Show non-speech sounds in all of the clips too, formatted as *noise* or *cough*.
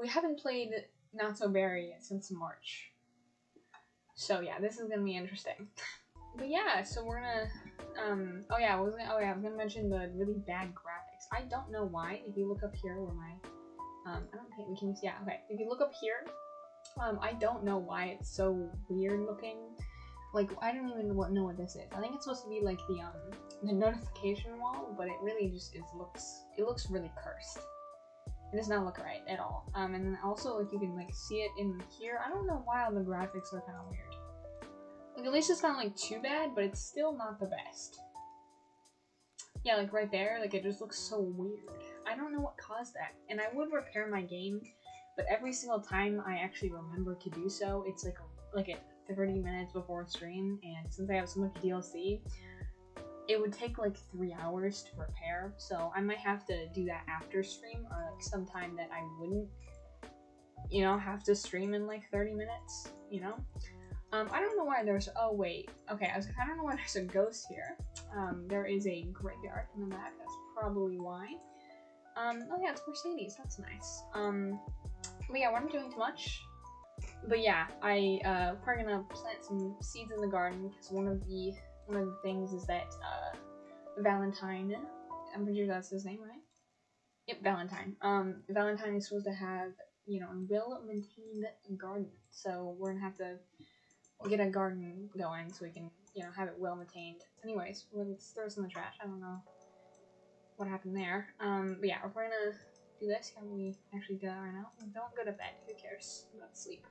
we haven't played Not So Berry since March. So yeah, this is gonna be interesting. *laughs* but yeah, so we're gonna um oh yeah, I was gonna oh yeah, I was gonna mention the really bad graphics. I don't know why. If you look up here where my um I don't think we can see. yeah, okay. If you look up here, um I don't know why it's so weird looking. Like I don't even know what this is. I think it's supposed to be like the um the notification wall, but it really just is looks it looks really cursed. It does not look right at all. Um, and then also like you can like see it in here. I don't know why the graphics are kind of weird. Like at least it's not like too bad, but it's still not the best. Yeah, like right there, like it just looks so weird. I don't know what caused that. And I would repair my game, but every single time I actually remember to do so, it's like like at 30 minutes before stream. And since I have so much DLC, it would take like three hours to repair, so I might have to do that after stream or like sometime that I wouldn't, you know, have to stream in like 30 minutes, you know? Um, I don't know why there's, oh wait, okay, I, was, I don't know why there's a ghost here. Um, there is a graveyard in the back, that's probably why. Um, oh yeah, it's Mercedes, that's nice. Um, but yeah, we're not doing too much. But yeah, I, uh, probably gonna plant some seeds in the garden, because one of the one of the things is that uh, Valentine, I'm pretty sure that's his name, right? Yep, Valentine. Um, Valentine is supposed to have, you know, a well-maintained garden. So we're gonna have to get a garden going so we can, you know, have it well-maintained. Anyways, let's throw this in the trash. I don't know what happened there. Um, but yeah, we're gonna do this. Can we actually do that right now? Don't go to bed. Who cares about sleep?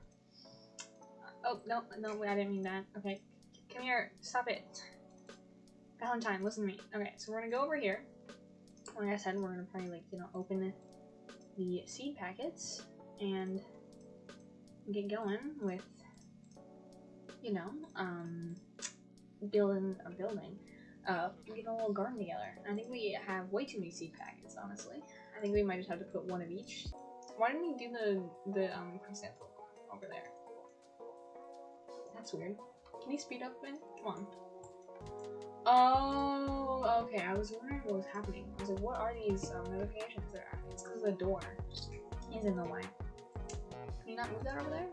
Uh, oh, no, no, I didn't mean that. Okay, Come here. Stop it. Valentine, listen to me. Okay, so we're gonna go over here. Like I said, we're gonna probably like, you know, open the seed packets and get going with, you know, um, building a building. Uh, get a little garden together. I think we have way too many seed packets, honestly. I think we might just have to put one of each. Why didn't we do the, the, um, chrysanthemum over there? That's weird. Can you speed up bit? Come on. Oh, okay. I was wondering what was happening. I was like, what are these um, notifications that are It's because the door is in the way. Can you not move that over there?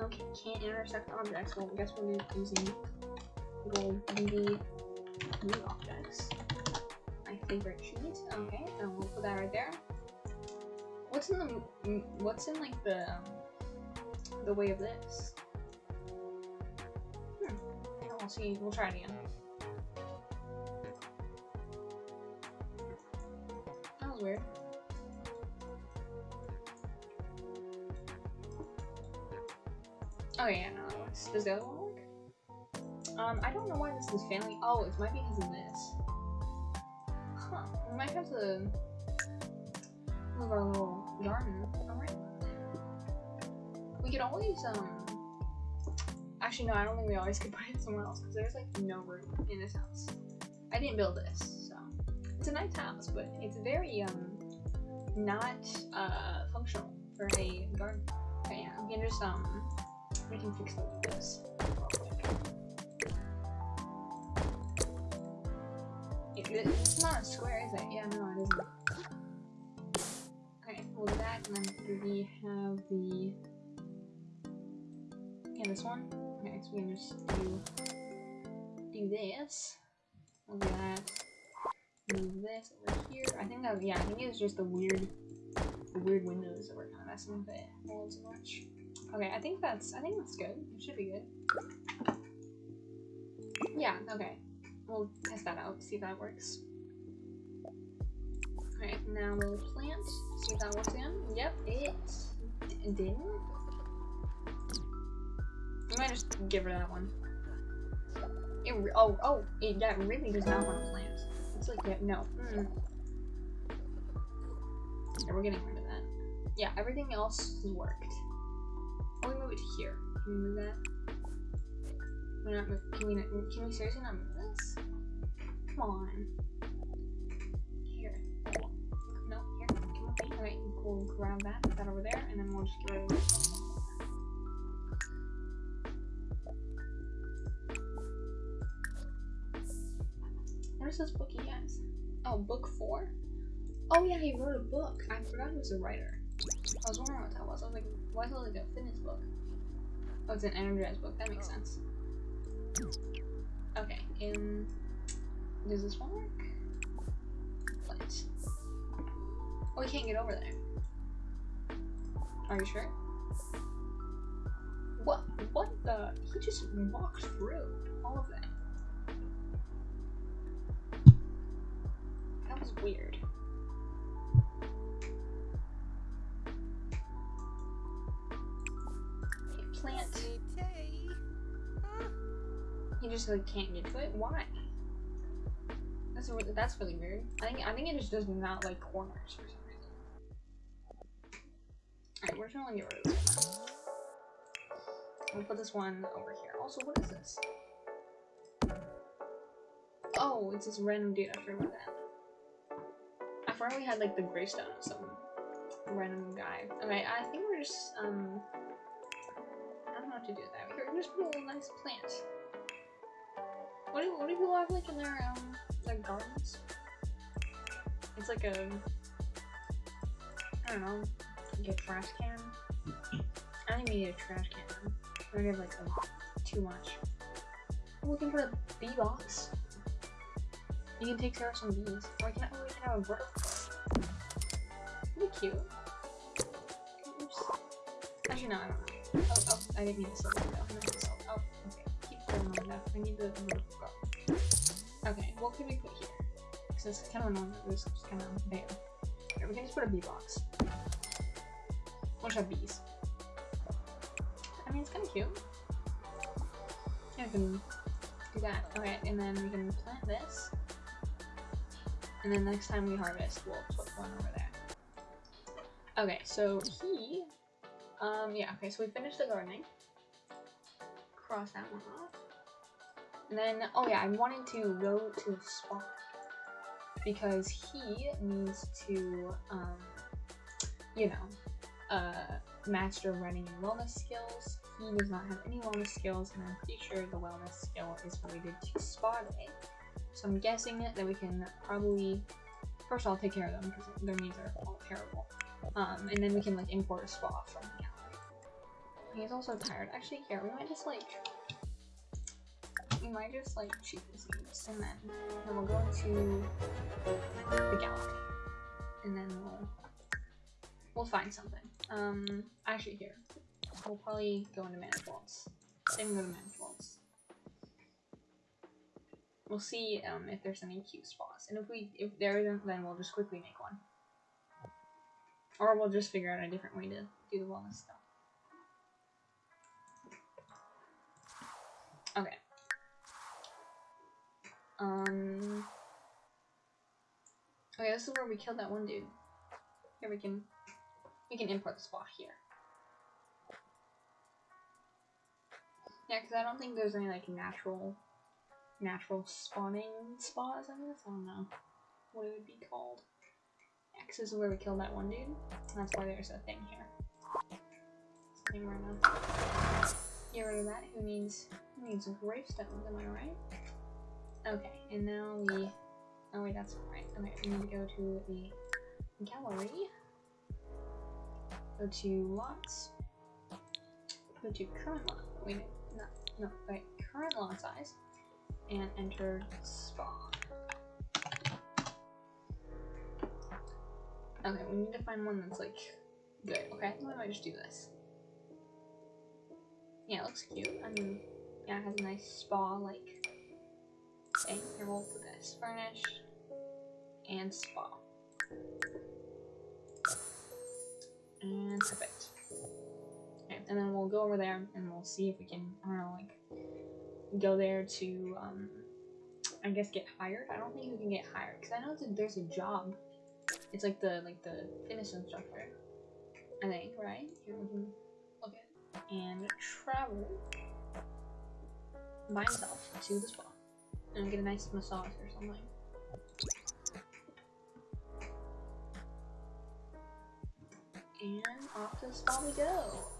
Okay, can't intersect objects. Well, I guess we're using BB move objects. My favorite cheat. Okay, and we'll put that right there. What's in the what's in like the um, the way of this? We'll see. We'll try it again. That was weird. Oh yeah, no, works. Does the other one work? Um, I don't know why this is family. Oh, it might be because of this. Huh. We might have to move our little garden around. We could always, um, Actually, no, I don't think we always could *laughs* put it somewhere else because there's like no room in this house. I didn't build this, so it's a nice house, but it's very um not uh functional for a garden. Okay, yeah, we can just um we can fix this. It, it's not a square, is it? Yeah, no, it isn't. Okay, we'll that, and then we have the yeah, this one. Okay, so we can just do do this. We'll that. Move this over here. I think that yeah, I think it's just the weird the weird windows that we're kinda messing with it a little too much. Okay, I think that's I think that's good. It should be good. Yeah, okay. We'll test that out, see if that works. Okay, now we'll plant, see if that works again. Yep, it, it didn't. I might just give her that one. It oh, oh, it, that really does not want to plant. It's like, yeah, no. Mm. Yeah, we're getting rid of that. Yeah, everything else has worked. Oh, we move it here. Can we move that? Can we not move, can we, not, can we seriously not move this? Come on. Here. No, here. Come on. Okay, we'll grab that, put that over there, and then we'll just get rid of this. Where's this book, you guys? Oh, book four? Oh yeah, he wrote a book. I forgot he was a writer. I was wondering what that was. I was like, why is it like a fitness book? Oh, it's an energized book. That makes sense. Okay, um, does this one work? What? Oh, we can't get over there. Are you sure? What? What the? He just walked through all of that. That was weird. Okay, plant. He just like can't get to it. Why? That's really, that's really weird. I think I think it just does not like corners for some reason. Alright, we're to get rid of this one. We'll put this one over here. Also, what is this? Oh, it's this random dude. I forgot about. I forgot we had like the gravestone of some random guy. Okay, I think we're just um. I don't know how to do that. Here, just put a little nice plant. What do what do people have like in their um their gardens? It's like a I don't know, like a trash can. I think we need a trash can. We have like a, too much. I'm looking for a bee box. You can take care of some bees. Or we can, or we can have a bird. That'd cute. Oops. Actually, no, I don't know. Oh, oh, I didn't mean to sell it though. I meant to sell it. Oh, okay. Keep going on that. I need the. Okay, what can we put here? Because it's kind of annoying that kind of bare. Okay, we can just put a bee box. We'll just have bees. I mean, it's kind of cute. Yeah, I can do that. Okay, and then we can plant this. And then next time we harvest, we'll put one over there. Okay, so he, um, yeah, okay, so we finished the gardening. Cross that one off. And then, oh yeah, I wanted to go to the spa. Because he needs to, um, you know, uh, master running and wellness skills. He does not have any wellness skills, and I'm pretty sure the wellness skill is related to spa day. So I'm guessing that we can probably first of all, take care of them because their needs are all terrible. Um, and then we can like import a spa from the gallery. He's also tired. Actually, here we might just like we might just like shoot this needs, and then then we'll go to the gallery, and then we'll we'll find something. Um, actually here we'll probably go into manifolds. Same go to manifolds. We'll see um, if there's any cute spots, and if we if there isn't, then we'll just quickly make one, or we'll just figure out a different way to do the wellness stuff. Okay. Um. Okay, this is where we killed that one dude. Here we can we can import the spot here. Yeah, because I don't think there's any like natural natural spawning spas, I guess. I don't know what it would be called. X is where we killed that one dude. That's why there's a thing here. Thing right now. Get rid of that. Who needs who needs gravestones, am I right? Okay, and now we oh wait, that's right. Okay, we need to go to the gallery. Go to lots. Go to current lot. Wait, no, no, wait, current lot size and enter spa. Okay, we need to find one that's like good. Okay, why don't I just do this? Yeah, it looks cute. I mean, yeah, it has a nice spa like thing. Here, we'll put this furnish and spa. And perfect. Okay, and then we'll go over there and we'll see if we can, I don't know, like go there to, um, I guess get hired. I don't think you can get hired because I know there's a job. It's like the like the fitness instructor. I think right. Here and travel by himself to the spa and get a nice massage or something. And off to the spa we go.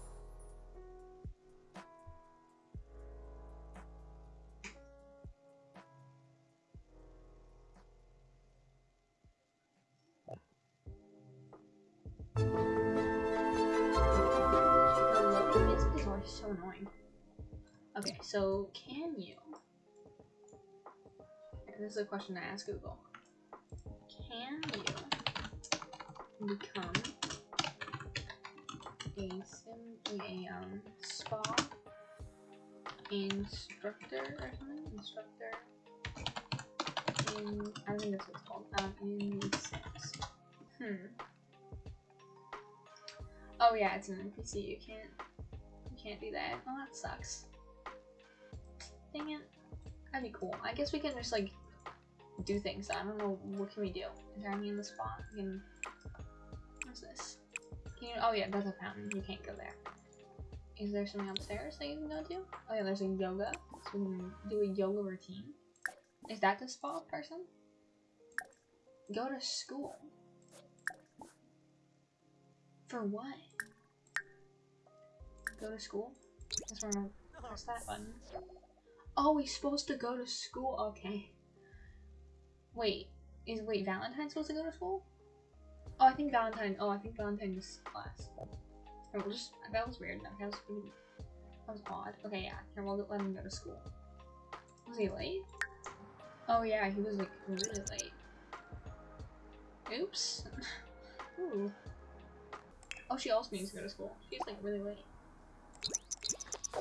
So can you? This is a question to ask Google. Can you become a sim a um spa instructor or something? Instructor in I think that's what it's called. Um in Sims. Hmm. Oh yeah, it's an NPC. You can't you can't do that. Oh that sucks. It. That'd be cool. I guess we can just like do things. I don't know what can we do. Is there any in the spot? We can what's this? Can you oh yeah, that's a fountain. You can't go there. Is there something upstairs that you can go to? Oh yeah, there's a yoga. So we can do a yoga routine. Is that the spa person? Go to school. For what? Go to school? That's where I'm gonna press that button. Oh, he's supposed to go to school? Okay. Wait, is wait Valentine supposed to go to school? Oh, I think Valentine. Oh, I think Valentine class. Oh, just that was weird. That was really, that was odd. Okay, yeah. Here, we'll let him go to school. Was he late? Oh yeah, he was like really late. Oops. *laughs* Ooh. Oh, she also needs to go to school. She's like really late.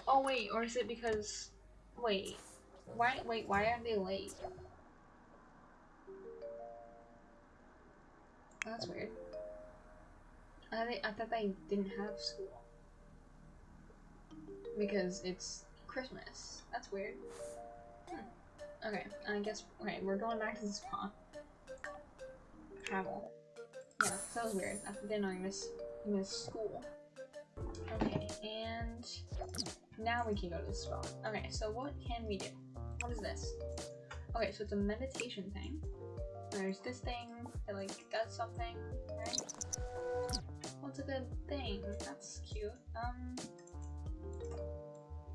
Oh wait, or is it because? Wait, why? Wait, why are they late? That's weird. I I thought they didn't have school. Because it's Christmas. That's weird. Hmm. Okay, I guess, okay, we're going back to the spa. Travel. Yeah, that was weird. I didn't know you missed, missed school. Okay, and now we can go to the spa. Okay, so what can we do? What is this? Okay, so it's a meditation thing. There's this thing that like does something, right? What's a good thing? That's cute. Um,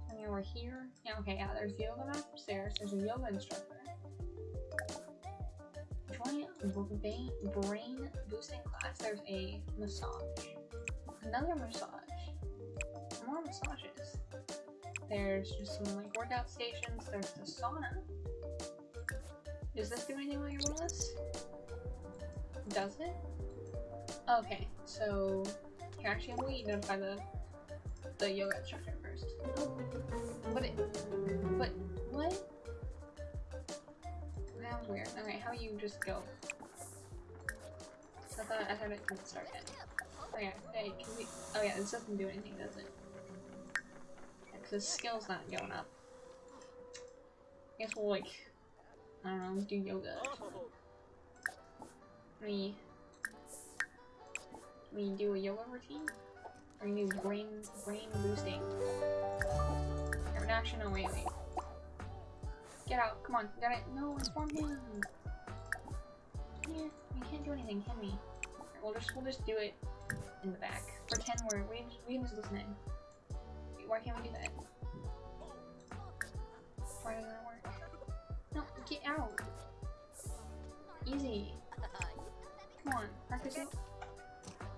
and we're here. Yeah, okay, yeah, there's yoga upstairs. There's a yoga instructor. Join brain, brain boosting class. There's a massage. Another massage. More massages. There's just some like workout stations. There's the sauna. Does this do anything while you're? Does it? Okay, so here actually we notify the the yoga instructor first. But it but what? That was weird. Okay, how you just go? I thought I thought it could start yet. Oh yeah, hey, can we oh yeah, this doesn't do anything, does it? Because skill's not going up. I guess we'll like I don't know, do yoga. We we do a yoga routine? Or you do brain brain boosting? Actually no wait wait. Get out, come on, got it. No, inform him. Yeah, we can't do anything, can we? We'll just we'll just do it in the back. Pretend we're we we just listening. Why can't we do that? Why doesn't it work? No, get out. Easy. Come on, practice it.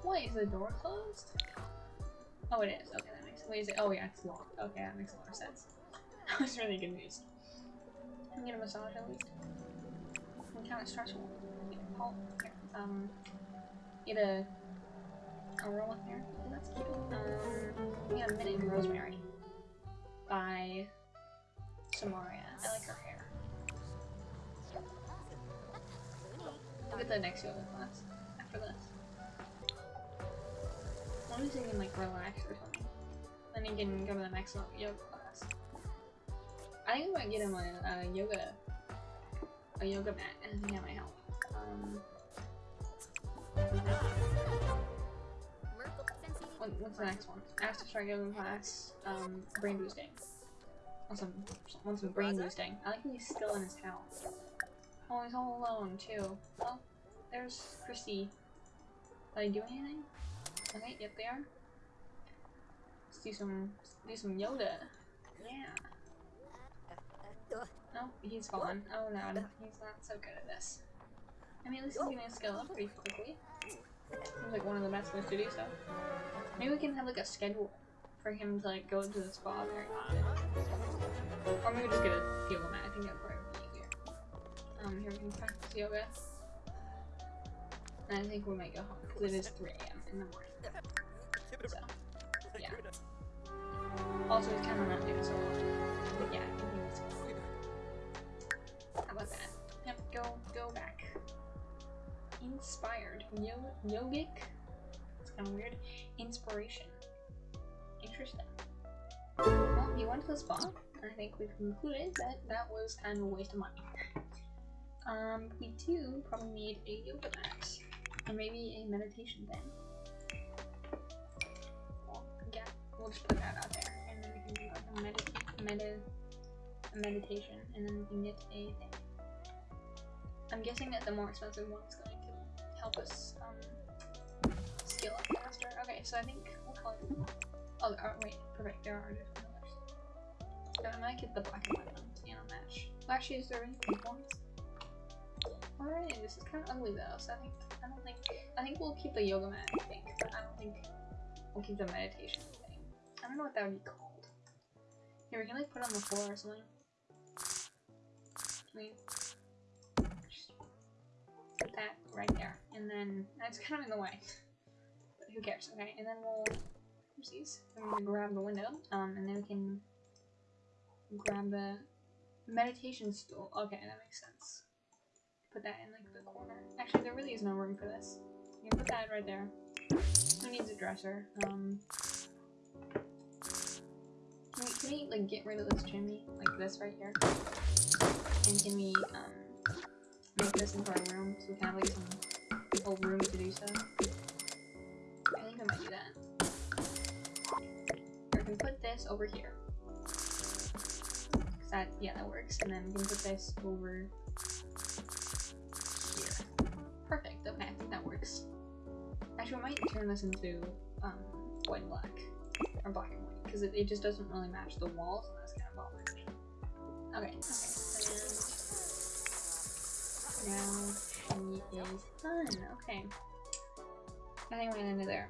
Wait, is the door closed? Oh, it is. Okay, that makes. Wait, is it? Oh, yeah, it's locked. Okay, that makes a lot of sense. *laughs* I was really confused. Can get a massage at least? I'm kind of stressful. Oh, here. Um, get a a roll here. Oh, that's cute. Um, we got a minute in rosemary by Samaria. I like her hair. Look at the next yoga class after this. As long as you can like relax or something. Then you can go to the next yoga class. I think I might get him a, a yoga a yoga mat. I think that might help. Um, what, what's the next one? After start yoga class, um, brain boosting. Want some, want some brain boosting. I like he's still in his house. Oh, he's all alone too. Oh, there's Christy. Did I do anything? Okay, yep, they are. Let's do some, do some Yoda. Yeah. No, he's fallen. Oh no, he's not so good at this. I mean, at least he's gonna skill up pretty quickly. Like one of the best ways to do so. Maybe we can have like a schedule for him to like go into the spa often. Or maybe just get a yoga mat. I think that'd probably be easier. Um, here we can practice yoga. And I think we might go home because it is 3 a.m. in the morning. So, yeah. Also, it's kind of not doing so well. But yeah, Inspired. Yo yogic? It's kind of weird. Inspiration. Interesting. Well, you went to the spa, I think we've concluded that that was kind of a waste of money. Um, we do probably need a yoga mat, and maybe a meditation thing. Well, yeah, we'll just put that out there, and then we can do like a medita medi a meditation, and then we can get a thing. I'm guessing that the more expensive one is going help us um, scale up faster. Okay, so I think call it. Oh, uh, wait, perfect. There are different colors. So I might get the black and white one and a match. Well, actually, is there any pink ones? Alright, this is kind of ugly though. So I think I don't think I think we'll keep the yoga mat. I think, but I don't think we'll keep the meditation thing. I don't know what that would be called. Here, we can like put it on the floor or something. We just that right there, and then that's kind of in the way. But who cares? Okay, and then we'll oopsies. I'm gonna grab the window, um, and then we can grab the meditation stool. Okay, that makes sense. Put that in like the corner. Actually, there really is no room for this. You can put that right there. Who needs a dresser? Um, can we, can we like get rid of this chimney, like this right here? And can we um make this into our room so we can have like some whole room to do so? I think I might do that. Or we can put this over here. 'Cause that yeah that works. And then we can put this over here. Perfect. Okay, I think that works. Actually, I might turn this into um white and black or black and white because it, it just doesn't really match the walls, and that's kind of bothering. Okay. Okay. Now she is done. Okay. I think we're gonna end there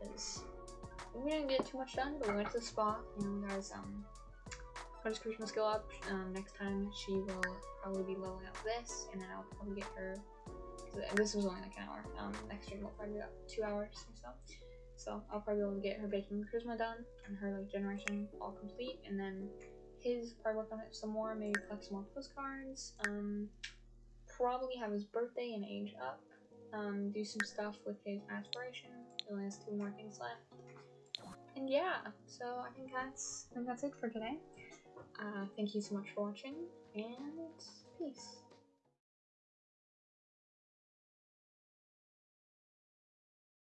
because we didn't get too much done, but we went to the spa and guys um got his Christmas skill up. Um, next time she will probably be leveling up this, and then I'll probably get her. This was only like an hour. Um, next stream will probably be about two hours or so. So I'll probably be able to get her baking charisma done and her like generation all complete, and then his probably work on it some more. Maybe collect some more postcards. Um, probably have his birthday and age up. Um, do some stuff with his aspiration. He only has two more things left. And yeah, so I think that's I think that's it for today. Uh, thank you so much for watching, and